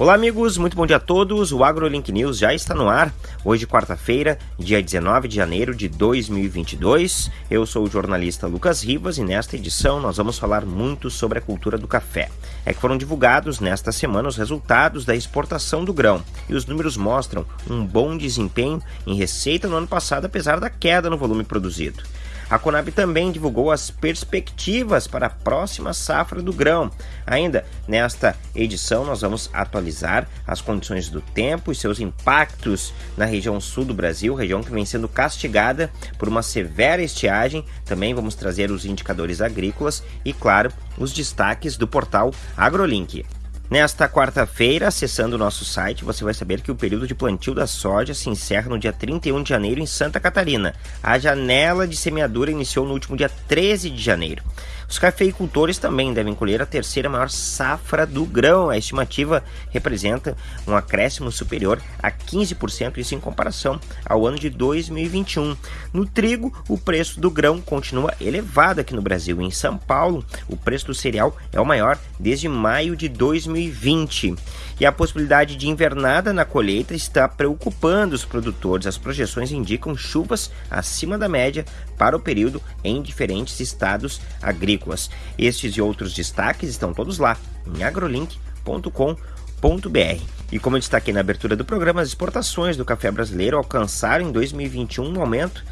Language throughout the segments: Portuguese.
Olá, amigos, muito bom dia a todos. O AgroLink News já está no ar. Hoje, quarta-feira, dia 19 de janeiro de 2022. Eu sou o jornalista Lucas Rivas e nesta edição nós vamos falar muito sobre a cultura do café. É que foram divulgados nesta semana os resultados da exportação do grão e os números mostram um bom desempenho em receita no ano passado, apesar da queda no volume produzido. A Conab também divulgou as perspectivas para a próxima safra do grão. Ainda nesta edição, nós vamos atualizar as condições do tempo e seus impactos na região sul do Brasil, região que vem sendo castigada por uma severa estiagem. Também vamos trazer os indicadores agrícolas e, claro, os destaques do portal AgroLink. Nesta quarta-feira, acessando o nosso site, você vai saber que o período de plantio da soja se encerra no dia 31 de janeiro em Santa Catarina. A janela de semeadura iniciou no último dia 13 de janeiro. Os cafeicultores também devem colher a terceira maior safra do grão. A estimativa representa um acréscimo superior a 15%, isso em comparação ao ano de 2021. No trigo, o preço do grão continua elevado aqui no Brasil. Em São Paulo, o preço do cereal é o maior desde maio de 2020. E a possibilidade de invernada na colheita está preocupando os produtores. As projeções indicam chuvas acima da média para o período em diferentes estados agrícolas. Estes e outros destaques estão todos lá em agrolink.com.br. E como eu destaquei na abertura do programa, as exportações do café brasileiro alcançaram em 2021 um aumento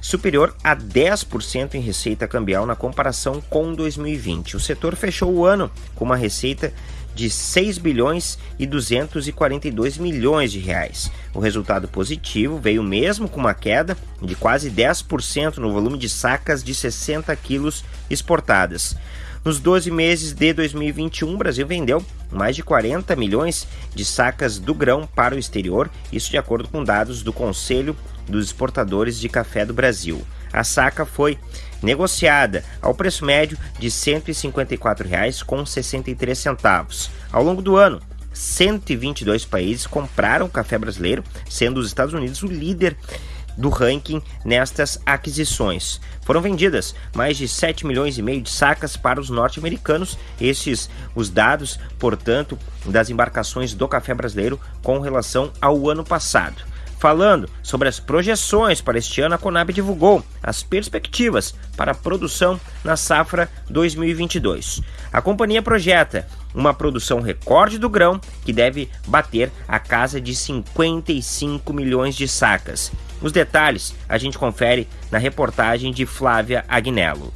superior a 10% em receita cambial na comparação com 2020. O setor fechou o ano com uma receita de 6 bilhões e 242 milhões de reais. O resultado positivo veio mesmo com uma queda de quase 10% no volume de sacas de 60 quilos exportadas. Nos 12 meses de 2021, o Brasil vendeu mais de 40 milhões de sacas do grão para o exterior, isso de acordo com dados do Conselho dos Exportadores de Café do Brasil. A saca foi negociada ao preço médio de R$ 154,63. Ao longo do ano, 122 países compraram café brasileiro, sendo os Estados Unidos o líder do ranking nestas aquisições. Foram vendidas mais de 7 milhões e meio de sacas para os norte-americanos. Estes os dados, portanto, das embarcações do café brasileiro com relação ao ano passado. Falando sobre as projeções para este ano, a Conab divulgou as perspectivas para a produção na safra 2022. A companhia projeta uma produção recorde do grão que deve bater a casa de 55 milhões de sacas. Os detalhes a gente confere na reportagem de Flávia Agnello.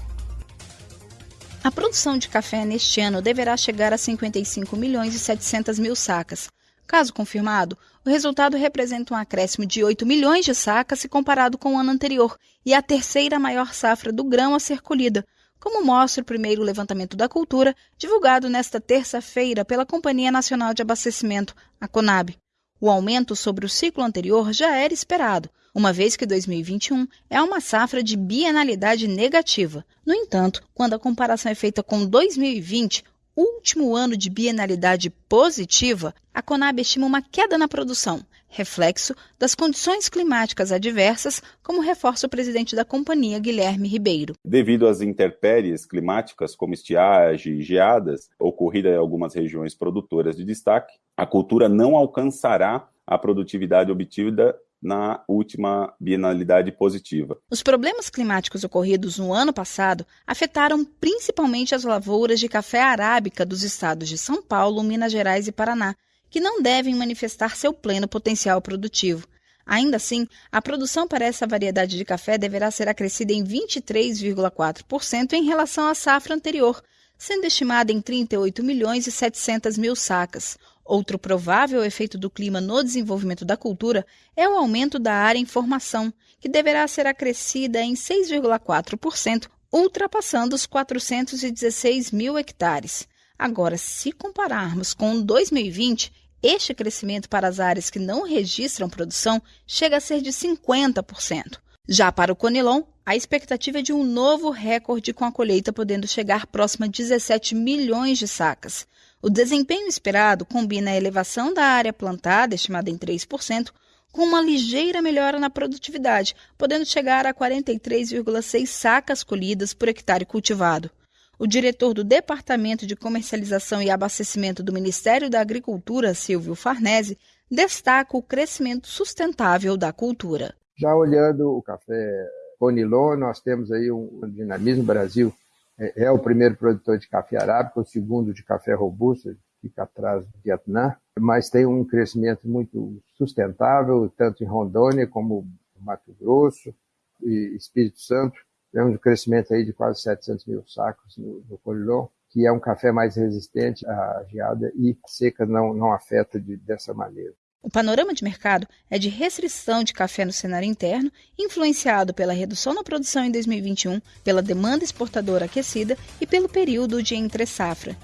A produção de café neste ano deverá chegar a 55 milhões e 700 mil sacas, Caso confirmado, o resultado representa um acréscimo de 8 milhões de sacas se comparado com o ano anterior e a terceira maior safra do grão a ser colhida, como mostra o primeiro levantamento da cultura, divulgado nesta terça-feira pela Companhia Nacional de Abastecimento, a CONAB. O aumento sobre o ciclo anterior já era esperado, uma vez que 2021 é uma safra de bienalidade negativa. No entanto, quando a comparação é feita com 2020, último ano de bienalidade positiva, a Conab estima uma queda na produção, reflexo das condições climáticas adversas, como reforça o presidente da companhia, Guilherme Ribeiro. Devido às intempéries climáticas, como estiagem e geadas, ocorrida em algumas regiões produtoras de destaque, a cultura não alcançará a produtividade obtida na última bienalidade positiva. Os problemas climáticos ocorridos no ano passado afetaram principalmente as lavouras de café arábica dos estados de São Paulo, Minas Gerais e Paraná, que não devem manifestar seu pleno potencial produtivo. Ainda assim, a produção para essa variedade de café deverá ser acrescida em 23,4% em relação à safra anterior, sendo estimada em 38 milhões e 700 mil sacas. Outro provável efeito do clima no desenvolvimento da cultura é o aumento da área em formação, que deverá ser acrescida em 6,4%, ultrapassando os 416 mil hectares. Agora, se compararmos com 2020, este crescimento para as áreas que não registram produção chega a ser de 50%. Já para o Conilon, a expectativa é de um novo recorde com a colheita podendo chegar próxima a 17 milhões de sacas. O desempenho esperado combina a elevação da área plantada, estimada em 3%, com uma ligeira melhora na produtividade, podendo chegar a 43,6 sacas colhidas por hectare cultivado. O diretor do Departamento de Comercialização e Abastecimento do Ministério da Agricultura, Silvio Farnese, destaca o crescimento sustentável da cultura. Já olhando o café Conilon, nós temos aí um dinamismo. Brasil é, é o primeiro produtor de café arábico, o segundo de café robusto, fica atrás do Vietnã, mas tem um crescimento muito sustentável, tanto em Rondônia como Mato Grosso e Espírito Santo. Temos um crescimento aí de quase 700 mil sacos no, no Conilon, que é um café mais resistente à geada e seca não, não afeta de, dessa maneira. O panorama de mercado é de restrição de café no cenário interno, influenciado pela redução na produção em 2021, pela demanda exportadora aquecida e pelo período de entre-safra.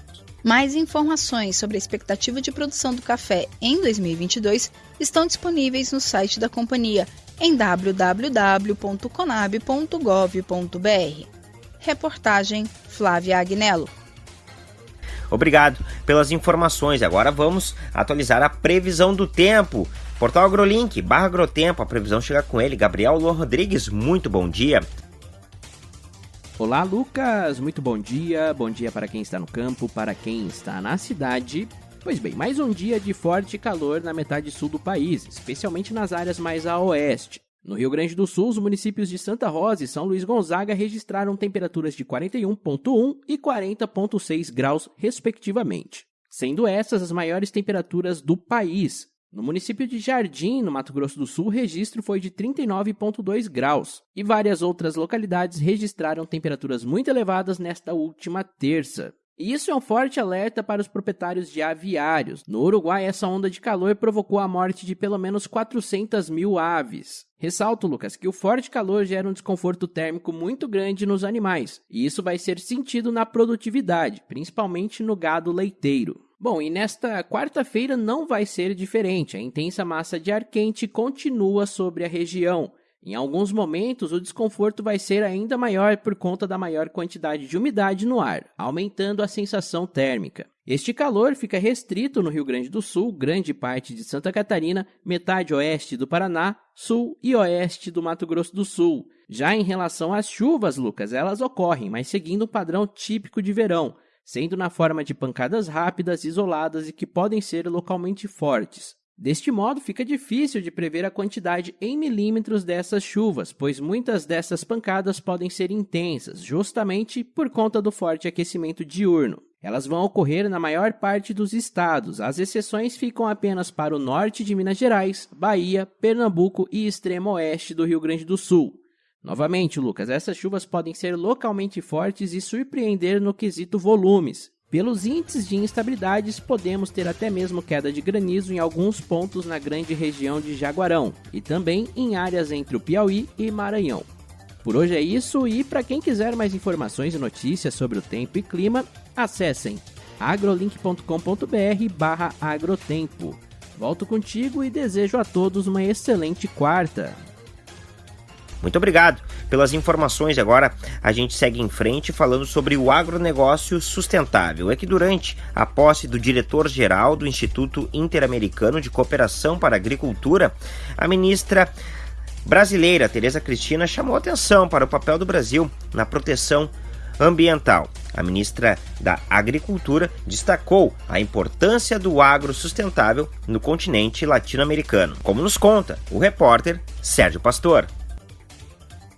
Mais informações sobre a expectativa de produção do café em 2022 estão disponíveis no site da companhia em www.conab.gov.br. Reportagem Flávia Agnello. Obrigado pelas informações. Agora vamos atualizar a previsão do tempo. Portal AgroLink, barra Agrotempo, a previsão chega com ele. Gabriel Luan Rodrigues, muito bom dia. Olá, Lucas, muito bom dia. Bom dia para quem está no campo, para quem está na cidade. Pois bem, mais um dia de forte calor na metade sul do país, especialmente nas áreas mais a oeste. No Rio Grande do Sul, os municípios de Santa Rosa e São Luís Gonzaga registraram temperaturas de 41,1 e 40,6 graus, respectivamente, sendo essas as maiores temperaturas do país. No município de Jardim, no Mato Grosso do Sul, o registro foi de 39,2 graus, e várias outras localidades registraram temperaturas muito elevadas nesta última terça. Isso é um forte alerta para os proprietários de aviários. No Uruguai, essa onda de calor provocou a morte de pelo menos 400 mil aves. Ressalto, Lucas, que o forte calor gera um desconforto térmico muito grande nos animais, e isso vai ser sentido na produtividade, principalmente no gado leiteiro. Bom, e nesta quarta-feira não vai ser diferente. A intensa massa de ar quente continua sobre a região. Em alguns momentos, o desconforto vai ser ainda maior por conta da maior quantidade de umidade no ar, aumentando a sensação térmica. Este calor fica restrito no Rio Grande do Sul, grande parte de Santa Catarina, metade oeste do Paraná, sul e oeste do Mato Grosso do Sul. Já em relação às chuvas, Lucas, elas ocorrem, mas seguindo um padrão típico de verão, sendo na forma de pancadas rápidas, isoladas e que podem ser localmente fortes. Deste modo, fica difícil de prever a quantidade em milímetros dessas chuvas, pois muitas dessas pancadas podem ser intensas, justamente por conta do forte aquecimento diurno. Elas vão ocorrer na maior parte dos estados, as exceções ficam apenas para o norte de Minas Gerais, Bahia, Pernambuco e extremo oeste do Rio Grande do Sul. Novamente, Lucas, essas chuvas podem ser localmente fortes e surpreender no quesito volumes, pelos índices de instabilidades, podemos ter até mesmo queda de granizo em alguns pontos na grande região de Jaguarão e também em áreas entre o Piauí e Maranhão. Por hoje é isso e para quem quiser mais informações e notícias sobre o tempo e clima, acessem agrolink.com.br/agrotempo. Volto contigo e desejo a todos uma excelente quarta. Muito obrigado pelas informações. Agora a gente segue em frente falando sobre o agronegócio sustentável. É que durante a posse do diretor-geral do Instituto Interamericano de Cooperação para a Agricultura, a ministra brasileira Tereza Cristina chamou atenção para o papel do Brasil na proteção ambiental. A ministra da Agricultura destacou a importância do agro sustentável no continente latino-americano, como nos conta o repórter Sérgio Pastor.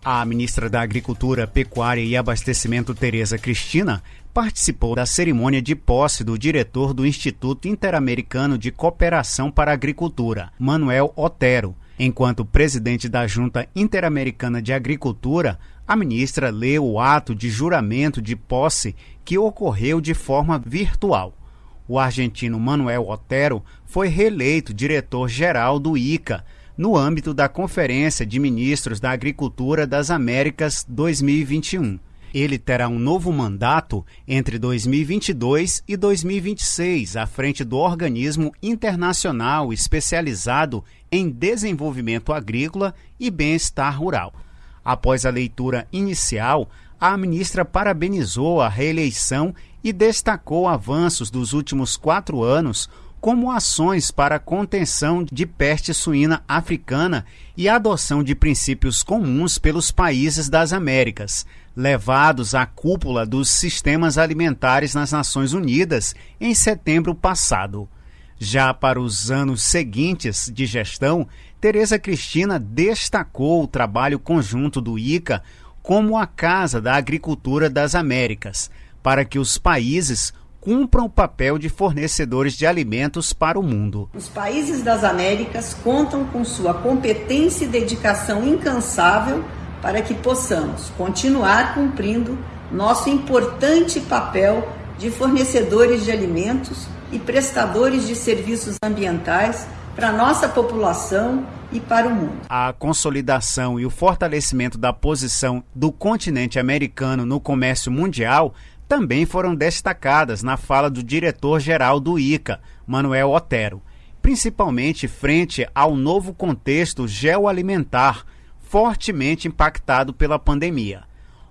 A ministra da Agricultura, Pecuária e Abastecimento, Tereza Cristina, participou da cerimônia de posse do diretor do Instituto Interamericano de Cooperação para a Agricultura, Manuel Otero. Enquanto presidente da Junta Interamericana de Agricultura, a ministra leu o ato de juramento de posse que ocorreu de forma virtual. O argentino Manuel Otero foi reeleito diretor-geral do ICA, no âmbito da Conferência de Ministros da Agricultura das Américas 2021. Ele terá um novo mandato entre 2022 e 2026 à frente do organismo internacional especializado em desenvolvimento agrícola e bem-estar rural. Após a leitura inicial, a ministra parabenizou a reeleição e destacou avanços dos últimos quatro anos como ações para a contenção de peste suína africana e adoção de princípios comuns pelos países das Américas, levados à cúpula dos sistemas alimentares nas Nações Unidas em setembro passado. Já para os anos seguintes de gestão, Tereza Cristina destacou o trabalho conjunto do ICA como a Casa da Agricultura das Américas, para que os países cumpram o papel de fornecedores de alimentos para o mundo. Os países das Américas contam com sua competência e dedicação incansável para que possamos continuar cumprindo nosso importante papel de fornecedores de alimentos e prestadores de serviços ambientais para a nossa população e para o mundo. A consolidação e o fortalecimento da posição do continente americano no comércio mundial também foram destacadas na fala do diretor-geral do ICA, Manuel Otero, principalmente frente ao novo contexto geoalimentar fortemente impactado pela pandemia.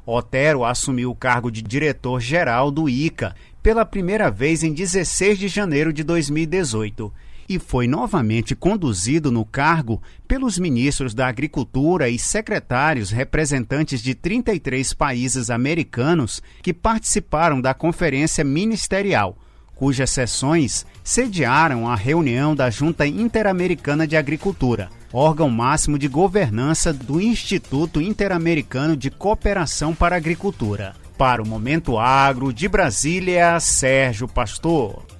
Otero assumiu o cargo de diretor-geral do ICA pela primeira vez em 16 de janeiro de 2018 e foi novamente conduzido no cargo pelos ministros da Agricultura e secretários representantes de 33 países americanos que participaram da conferência ministerial, cujas sessões sediaram a reunião da Junta Interamericana de Agricultura, órgão máximo de governança do Instituto Interamericano de Cooperação para a Agricultura. Para o Momento Agro de Brasília, Sérgio Pastor.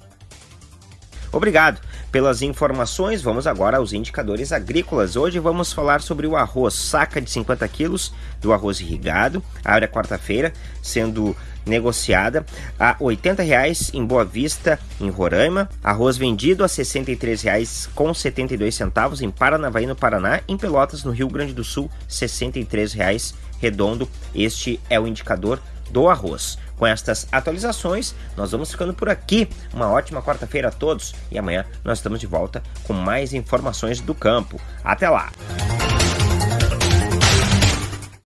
Obrigado pelas informações. Vamos agora aos indicadores agrícolas. Hoje vamos falar sobre o arroz, saca de 50 quilos do arroz irrigado. Abre a quarta-feira, sendo negociada a R$ 80,00 em Boa Vista, em Roraima. Arroz vendido a R$ 63,00 com 72 centavos em Paranavaí, no Paraná. Em Pelotas, no Rio Grande do Sul, R$ 63,00 redondo. Este é o indicador do arroz. Com estas atualizações, nós vamos ficando por aqui. Uma ótima quarta-feira a todos e amanhã nós estamos de volta com mais informações do campo. Até lá!